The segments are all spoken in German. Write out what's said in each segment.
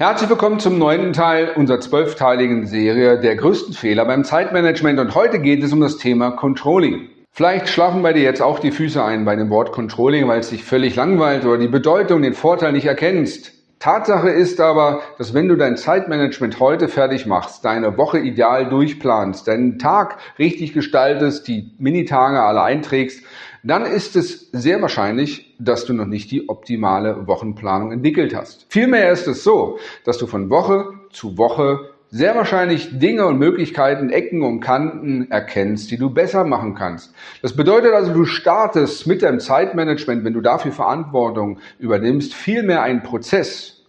Herzlich willkommen zum neunten Teil unserer zwölfteiligen Serie der größten Fehler beim Zeitmanagement und heute geht es um das Thema Controlling. Vielleicht schlafen bei dir jetzt auch die Füße ein bei dem Wort Controlling, weil es dich völlig langweilt oder die Bedeutung, den Vorteil nicht erkennst. Tatsache ist aber, dass wenn du dein Zeitmanagement heute fertig machst, deine Woche ideal durchplanst, deinen Tag richtig gestaltest, die Minitage alle einträgst, dann ist es sehr wahrscheinlich, dass du noch nicht die optimale Wochenplanung entwickelt hast. Vielmehr ist es so, dass du von Woche zu Woche sehr wahrscheinlich Dinge und Möglichkeiten, Ecken und Kanten erkennst, die du besser machen kannst. Das bedeutet also, du startest mit deinem Zeitmanagement, wenn du dafür Verantwortung übernimmst, vielmehr einen Prozess,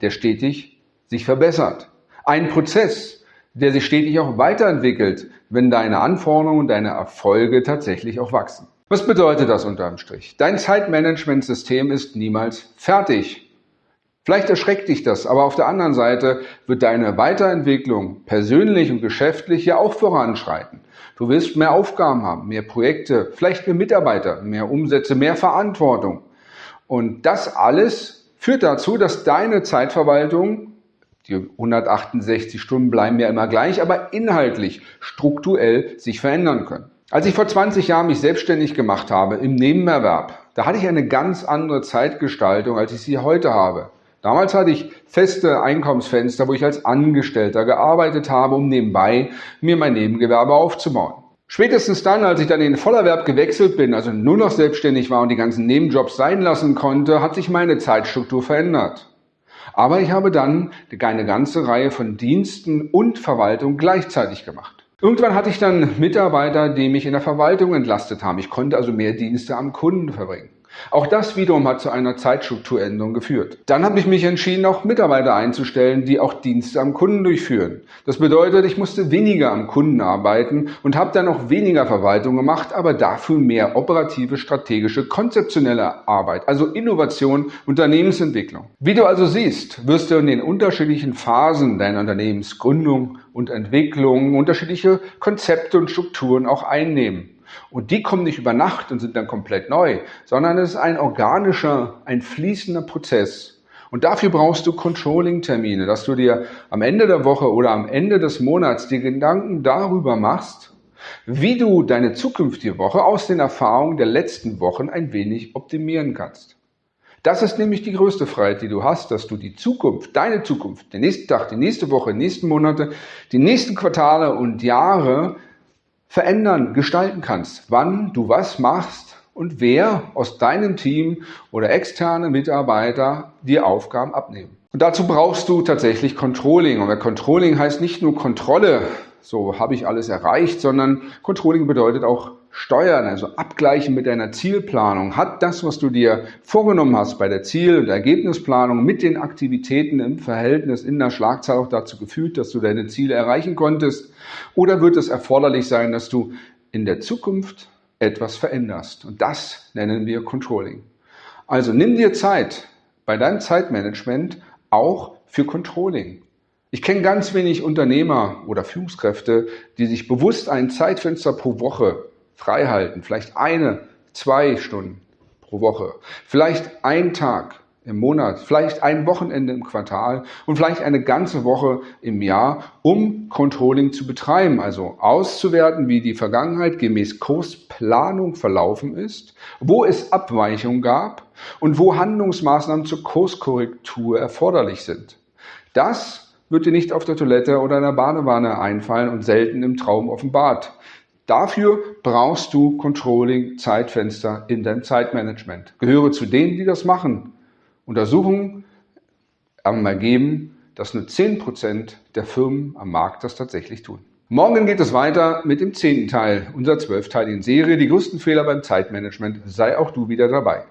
der stetig sich verbessert. Ein Prozess, der sich stetig auch weiterentwickelt, wenn deine Anforderungen und deine Erfolge tatsächlich auch wachsen. Was bedeutet das unterm Strich? Dein Zeitmanagementsystem ist niemals fertig. Vielleicht erschreckt dich das, aber auf der anderen Seite wird deine Weiterentwicklung persönlich und geschäftlich ja auch voranschreiten. Du wirst mehr Aufgaben haben, mehr Projekte, vielleicht mehr Mitarbeiter, mehr Umsätze, mehr Verantwortung. Und das alles führt dazu, dass deine Zeitverwaltung, die 168 Stunden bleiben ja immer gleich, aber inhaltlich, strukturell sich verändern können. Als ich vor 20 Jahren mich selbstständig gemacht habe im Nebenerwerb, da hatte ich eine ganz andere Zeitgestaltung, als ich sie heute habe. Damals hatte ich feste Einkommensfenster, wo ich als Angestellter gearbeitet habe, um nebenbei mir mein Nebengewerbe aufzubauen. Spätestens dann, als ich dann in den Vollerwerb gewechselt bin, also nur noch selbstständig war und die ganzen Nebenjobs sein lassen konnte, hat sich meine Zeitstruktur verändert. Aber ich habe dann eine ganze Reihe von Diensten und Verwaltung gleichzeitig gemacht. Irgendwann hatte ich dann Mitarbeiter, die mich in der Verwaltung entlastet haben. Ich konnte also mehr Dienste am Kunden verbringen. Auch das wiederum hat zu einer Zeitstrukturänderung geführt. Dann habe ich mich entschieden, auch Mitarbeiter einzustellen, die auch Dienste am Kunden durchführen. Das bedeutet, ich musste weniger am Kunden arbeiten und habe dann auch weniger Verwaltung gemacht, aber dafür mehr operative, strategische, konzeptionelle Arbeit, also Innovation, Unternehmensentwicklung. Wie du also siehst, wirst du in den unterschiedlichen Phasen deiner Unternehmensgründung und Entwicklung unterschiedliche Konzepte und Strukturen auch einnehmen. Und die kommen nicht über Nacht und sind dann komplett neu, sondern es ist ein organischer, ein fließender Prozess. Und dafür brauchst du Controlling-Termine, dass du dir am Ende der Woche oder am Ende des Monats die Gedanken darüber machst, wie du deine zukünftige Woche aus den Erfahrungen der letzten Wochen ein wenig optimieren kannst. Das ist nämlich die größte Freiheit, die du hast, dass du die Zukunft, deine Zukunft, den nächsten Tag, die nächste Woche, die nächsten Monate, die nächsten Quartale und Jahre verändern, gestalten kannst, wann du was machst und wer aus deinem Team oder externe Mitarbeiter dir Aufgaben abnehmen. Und dazu brauchst du tatsächlich Controlling. Und Controlling heißt nicht nur Kontrolle, so habe ich alles erreicht, sondern Controlling bedeutet auch Steuern, also abgleichen mit deiner Zielplanung. Hat das, was du dir vorgenommen hast bei der Ziel- und Ergebnisplanung mit den Aktivitäten im Verhältnis in der Schlagzahl auch dazu geführt, dass du deine Ziele erreichen konntest? Oder wird es erforderlich sein, dass du in der Zukunft etwas veränderst? Und das nennen wir Controlling. Also nimm dir Zeit bei deinem Zeitmanagement auch für Controlling. Ich kenne ganz wenig Unternehmer oder Führungskräfte, die sich bewusst ein Zeitfenster pro Woche frei halten, vielleicht eine, zwei Stunden pro Woche, vielleicht ein Tag im Monat, vielleicht ein Wochenende im Quartal. Und vielleicht eine ganze Woche im Jahr, um Controlling zu betreiben, also auszuwerten, wie die Vergangenheit gemäß Kursplanung verlaufen ist, wo es Abweichungen gab. Und wo Handlungsmaßnahmen zur Kurskorrektur erforderlich sind. Das wird dir nicht auf der Toilette oder in der Badewanne einfallen und selten im Traum offenbart. Dafür brauchst du Controlling Zeitfenster in deinem Zeitmanagement. Gehöre zu denen, die das machen. Untersuchungen haben ergeben, dass nur 10% der Firmen am Markt das tatsächlich tun. Morgen geht es weiter mit dem zehnten Teil unserer zwölfteiligen Serie Die größten Fehler beim Zeitmanagement. Sei auch du wieder dabei.